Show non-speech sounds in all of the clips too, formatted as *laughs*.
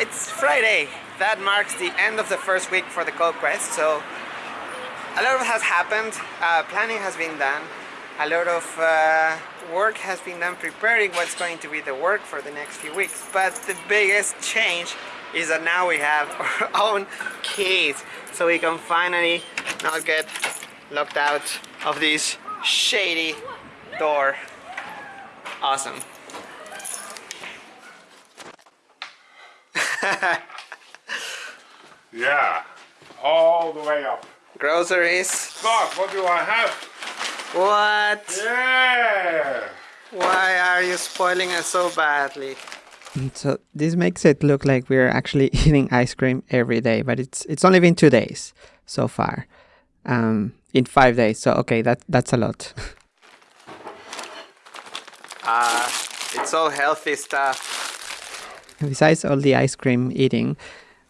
It's Friday. That marks the end of the first week for the Code Quest, so a lot of has happened. Uh, planning has been done. A lot of uh, work has been done preparing what's going to be the work for the next few weeks. But the biggest change is that now we have *laughs* our own keys, so we can finally not get locked out of this shady door. Awesome. *laughs* Yeah, all the way up. Groceries. God, what do I have? What? Yeah! Why are you spoiling us so badly? So this makes it look like we're actually *laughs* eating ice cream every day, but it's it's only been two days so far. Um, in five days, so okay, that that's a lot. *laughs* Ah, it's all healthy stuff. Besides all the ice cream eating,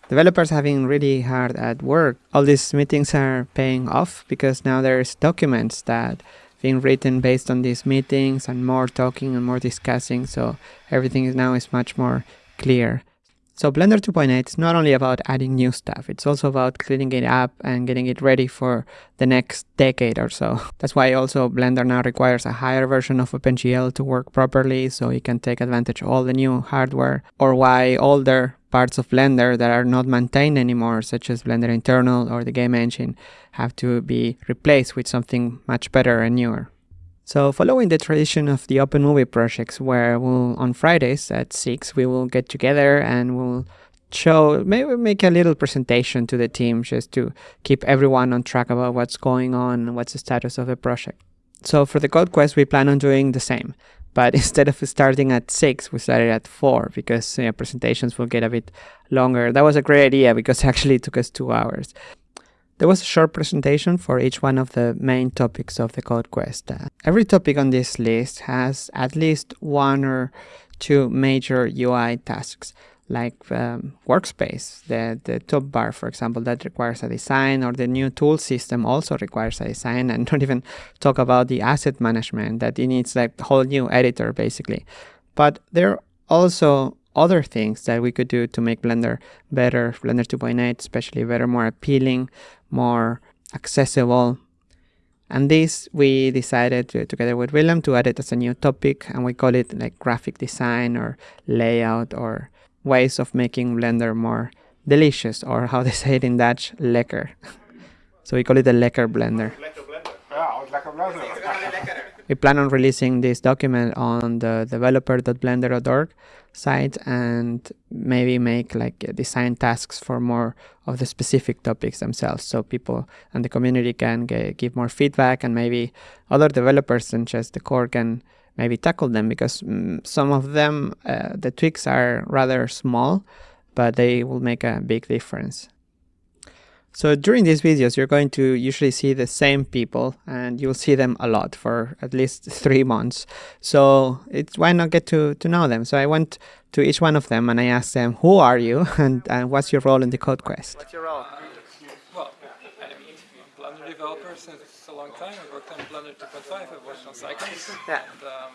developers been really hard at work. All these meetings are paying off because now there's documents that being written based on these meetings and more talking and more discussing. So everything is now is much more clear. So Blender 2.8 is not only about adding new stuff, it's also about cleaning it up and getting it ready for the next decade or so. *laughs* That's why also Blender now requires a higher version of OpenGL to work properly so it can take advantage of all the new hardware, or why older parts of Blender that are not maintained anymore, such as Blender Internal or the game engine, have to be replaced with something much better and newer. So following the tradition of the Open Movie projects where we'll, on Fridays at 6 we will get together and we'll show, maybe make a little presentation to the team just to keep everyone on track about what's going on and what's the status of the project. So for the Code Quest we plan on doing the same. But *laughs* instead of starting at 6, we started at 4 because you know, presentations will get a bit longer. That was a great idea because *laughs* actually it took us two hours. There was a short presentation for each one of the main topics of the Code Quest. Uh, every topic on this list has at least one or two major UI tasks, like um, workspace, the, the top bar, for example, that requires a design, or the new tool system also requires a design, and *laughs* don't even talk about the asset management, that it needs like a whole new editor, basically. But there are also other things that we could do to make Blender better, Blender 2.8 especially better, more appealing, more accessible. And this we decided to, together with Willem to add it as a new topic and we call it like graphic design or layout or ways of making Blender more delicious or how they say it in Dutch, lekker. *laughs* so we call it the lekker Blender. Ja, het lekker Blender. *laughs* We plan on releasing this document on the developer.blender.org site and maybe make like design tasks for more of the specific topics themselves so people and the community can get, give more feedback and maybe other developers than just the core can maybe tackle them because mm, some of them uh, the tweaks are rather small but they will make a big difference so during these videos, you're going to usually see the same people and you'll see them a lot for at least three months. So it's why not get to, to know them? So I went to each one of them and I asked them, who are you *laughs* and, and what's your role in the Code Quest? What's your role? Well, I'm a Blender developer since a long time. I worked on Blender 2.5, I've worked on Cycles. Yeah. And, um,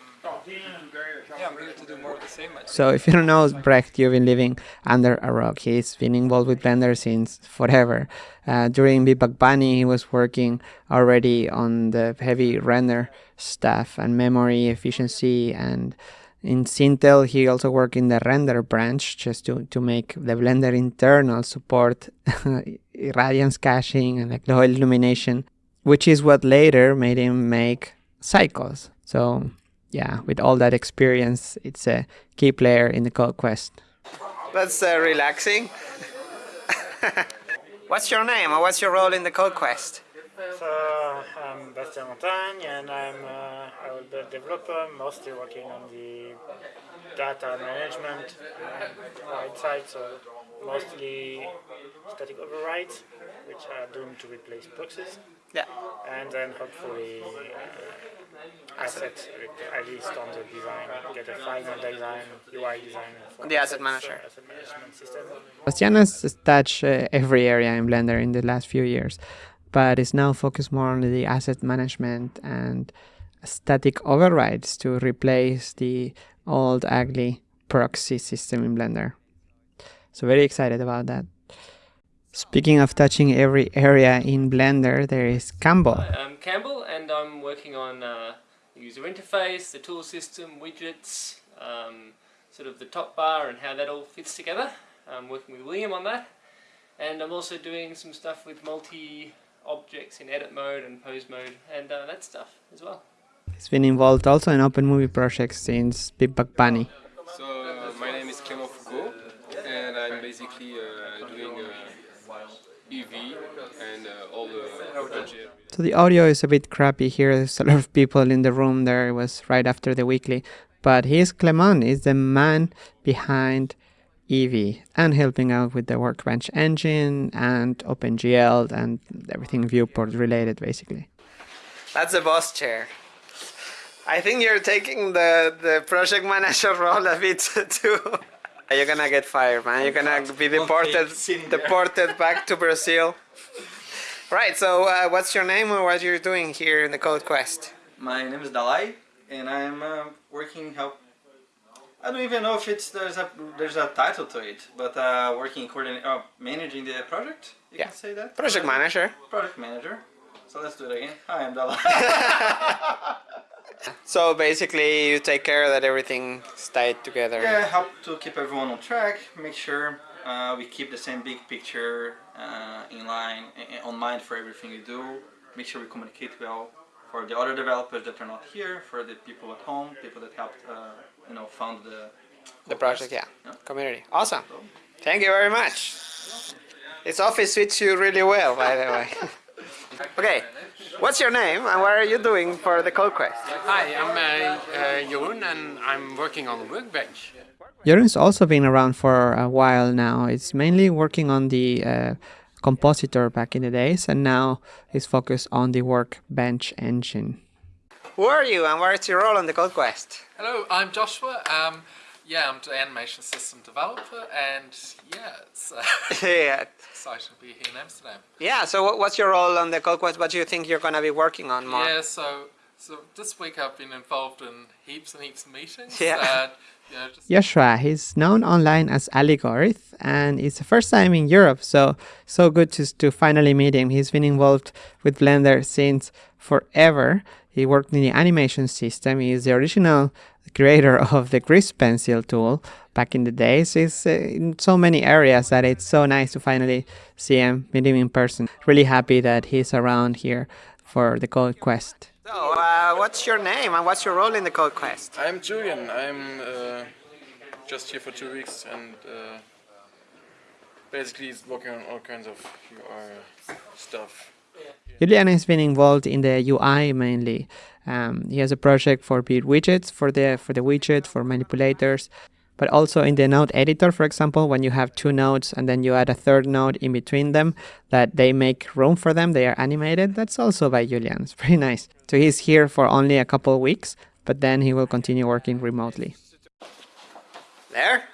yeah, I'm here to do more of the same. So if you don't know Brecht, you've been living under a rock. He's been involved with Blender since forever. Uh, during Big Buck Bunny, he was working already on the heavy render stuff and memory efficiency. And in Sintel, he also worked in the render branch just to, to make the Blender internal support *laughs* radiance caching and like low illumination, which is what later made him make Cycles. So yeah, with all that experience, it's a key player in the Code Quest. That's uh, relaxing. *laughs* what's your name or what's your role in the Code Quest? So I'm Bastien Montagne and I'm uh, I will be a developer, mostly working on the data management uh, right side, so mostly static overrides, which are doomed to replace proxies, Yeah. and then hopefully uh, asset, at least on the design, get a final design, UI design for The asset manager. uh, asset management system. Bastien has touched uh, every area in Blender in the last few years, but is now focused more on the asset management and static overrides to replace the old ugly proxy system in Blender. So very excited about that. Speaking of touching every area in Blender, there is Campbell. Hi, I'm Campbell and I'm working on uh, the user interface, the tool system, widgets, um, sort of the top bar and how that all fits together. I'm working with William on that and I'm also doing some stuff with multi objects in edit mode and pose mode and uh, that stuff as well. He's been involved also in open movie projects since Big Buck Bunny. So uh, my name is Clément Foucault and I'm basically uh, doing uh, Eevee and uh, all the budget. So the audio is a bit crappy here. There's a lot of people in the room there. It was right after the weekly. But he's Clement, he's the man behind Eevee and helping out with the Workbench engine and OpenGL and everything viewport related basically. That's the boss chair. I think you're taking the, the project manager *laughs* role a bit too. *laughs* You're gonna get fired, man. You're gonna be deported, deported back to Brazil. Right. So, uh, what's your name and what you're doing here in the Code Quest? My name is Dalai, and I'm uh, working help. I don't even know if it's there's a there's a title to it, but uh, working coordinating, oh, managing the project. You Yeah. can say that. Project manager. Project manager. So let's do it again. Hi, I'm Dalai. So basically, you take care that everything tied together. yeah, help to keep everyone on track. Make sure uh, we keep the same big picture uh, in line, uh, on mind for everything we do. Make sure we communicate well for the other developers that are not here, for the people at home, people that helped, uh, you know, found the The project, yeah. Yeah. Community. Awesome. Thank you very much. This office suits you really well, by the way. *laughs* okay. What's your name and what are you doing for the Code Quest? Hi, I'm uh, uh, Jeroen and I'm working on the Workbench. Jeroen's also been around for a while now. It's mainly working on the uh, compositor back in the days and now is focused on the Workbench engine. Who are you and what's your role on the Code Quest? Hello, I'm Joshua. Um, yeah, I'm the animation system developer and yeah, it's uh, *laughs* *laughs* yeah. exciting to be here in Amsterdam. Yeah, so what's your role on the Code Quest? What do you think you're going to be working on more? Yeah, so so this week I've been involved in heaps and heaps of meetings. *laughs* Yeah. And, you know, just Joshua, he's known online as Aligorith and it's the first time in Europe, so so good to, to finally meet him. He's been involved with Blender since forever. He worked in the animation system. He is the original creator *laughs* of the Grease Pencil tool back in the days. He's uh, in so many areas that it's so nice to finally see him, meet him in person. Really happy that he's around here for the Code Quest. So, uh, what's your name and what's your role in the Code Quest? I'm Julian. I'm uh, just here for two weeks and uh, basically working on all kinds of UI stuff. Julian has been involved in the UI mainly. Um, he has a project for build widgets for the for the widget for manipulators, but also in the node editor, for example, when you have two nodes and then you add a third node in between them, that they make room for them, they are animated. That's also by Julian. It's pretty nice. So he's here for only a couple of weeks, but then he will continue working remotely. There?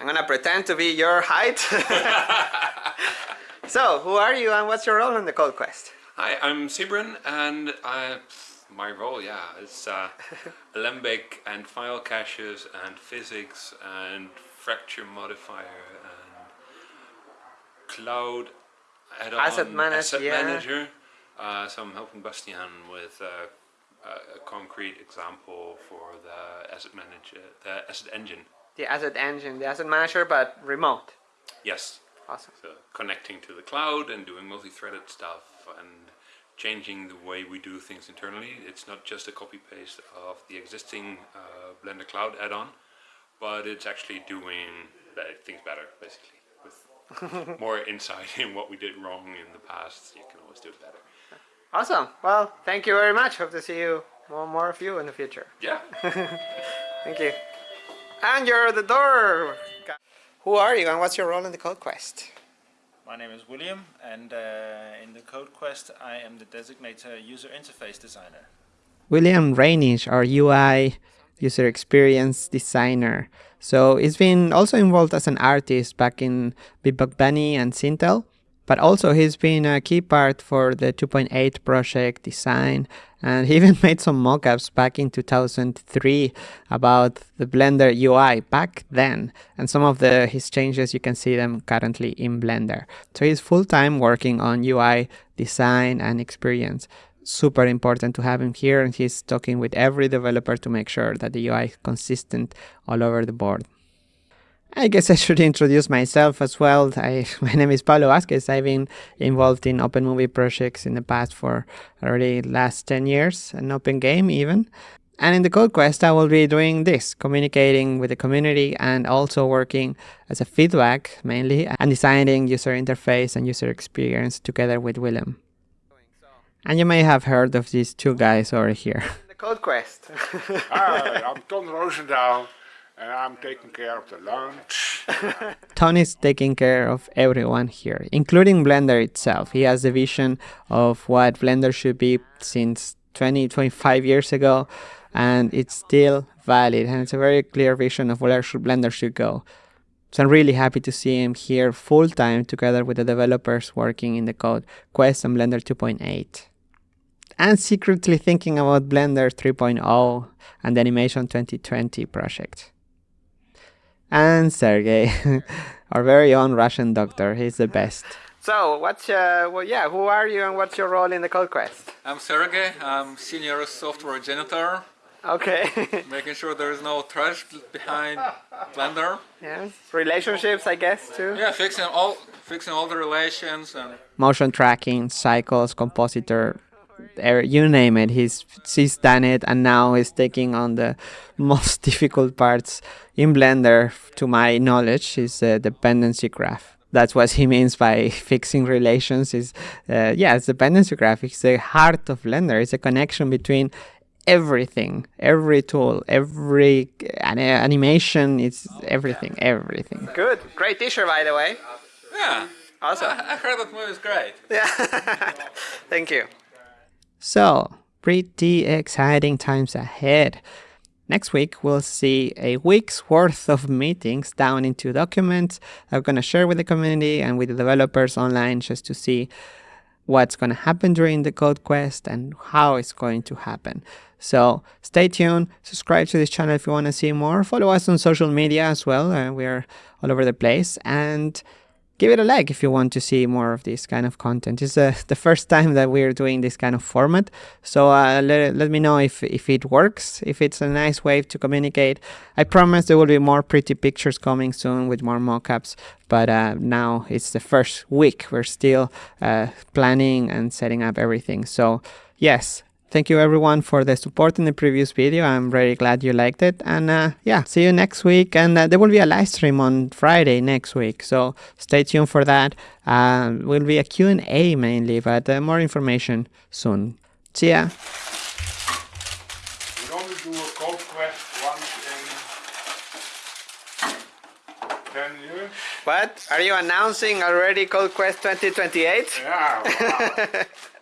I'm gonna pretend to be your height. *laughs* so, who are you and what's your role in the Code Quest? Hi, I'm Sybren, and I, my role, yeah, is uh, *laughs* Alembic and file caches and physics and fracture modifier and cloud Asset manage- asset yeah. manager. Uh, so I'm helping Bastien with uh, a, a concrete example for the asset manager, the asset engine. The asset engine, the asset manager, but remote. Yes. Awesome. So connecting to the cloud and doing multi-threaded stuff and changing the way we do things internally. It's not just a copy paste of the existing uh, Blender Cloud add-on, but it's actually doing things better, basically. With *laughs* more insight in what we did wrong in the past, you can always do it better. Awesome. Well, thank you very much. Hope to see you more, more of you in the future. Yeah. *laughs* Thank you. And you're the door. Who are you and what's your role in the Code Quest? My name is William, and uh, in the Code Quest, I am the designated user interface designer. William Reynish, our UI user experience designer. So he's been also involved as an artist back in Big Bunny and Sintel. But also, he's been a key part for the 2.8 project design, and he *laughs* even made some mockups back in 2003 about the Blender UI back then. And some of the his changes, you can see them currently in Blender. So he's full time working on UI design and experience super important to have him here and he's talking with every developer to make sure that the UI is consistent all over the board. I guess I should introduce myself as well. I, *laughs* my name is Pablo Vazquez. I've been involved in open movie projects in the past for already last 10 years, an open game even. And in the Code Quest, I will be doing this, communicating with the community and also working as a feedback mainly and designing user interface and user experience together with Willem. And you may have heard of these two guys over here. The Code Quest. *laughs* Hi, I'm Ton Roosendaal and I'm taking care of the lunch. *laughs* Ton is taking care of everyone here, including Blender itself. He has the vision of what Blender should be since 20, 25 years ago, and it's still valid, and it's a very clear vision of where Blender should go. So I'm really happy to see him here full time together with the developers working in the code Quest and Blender 2.8 and secretly thinking about Blender 3.0 and the Animation 2020 project. And Sergey, *laughs* our very own Russian doctor, he's the best. So, what's uh, well, yeah, who are you and what's your role in the Code Quest? I'm Sergey, I'm senior software janitor, Okay. *laughs* making sure there is no trash behind Blender. yes. Relationships, I guess, too. Yeah, fixing all fixing all the relations and Motion tracking, cycles, compositor, you name it. He's he's done it, and now he's taking on the *laughs* most difficult parts in Blender. To my knowledge, is the dependency graph. That's what he means by *laughs* fixing relations. Is uh, yeah, it's dependency graph. It's the heart of Blender. It's a connection between everything, every tool, every an- animation. It's everything, everything. Good. Great t-shirt, by the way. yeah. Awesome. I I heard that movie is great. Yeah. *laughs* Thank you. So, pretty exciting times ahead. Next week, we'll see a week's worth of meetings down into documents I'm going to share with the community and with the developers online just to see what's going to happen during the Code Quest and how it's going to happen. So stay tuned, subscribe to this channel if you want to see more, follow us on social media as well. Uh, we're all over the place and give it a like if you want to see more of this kind of content. It's uh, *laughs* the first time that we're doing this kind of format. So uh, let, let me know if, if it works, if it's a nice way to communicate. I promise there will be more pretty pictures coming soon with more mockups. But uh, now it's the first week. We're still uh, planning and setting up everything. So yes, Thank you everyone for the support in the previous video. I'm very glad you liked it. And uh, yeah, see you next week. And uh, there will be a live stream on Friday next week. So stay tuned for that. Uh, will be a Q&A mainly, but uh, more information soon. See ya. We're going do a code quest once in 10 years. What? Are you announcing already Code Quest 2028? Yeah, wow. *laughs*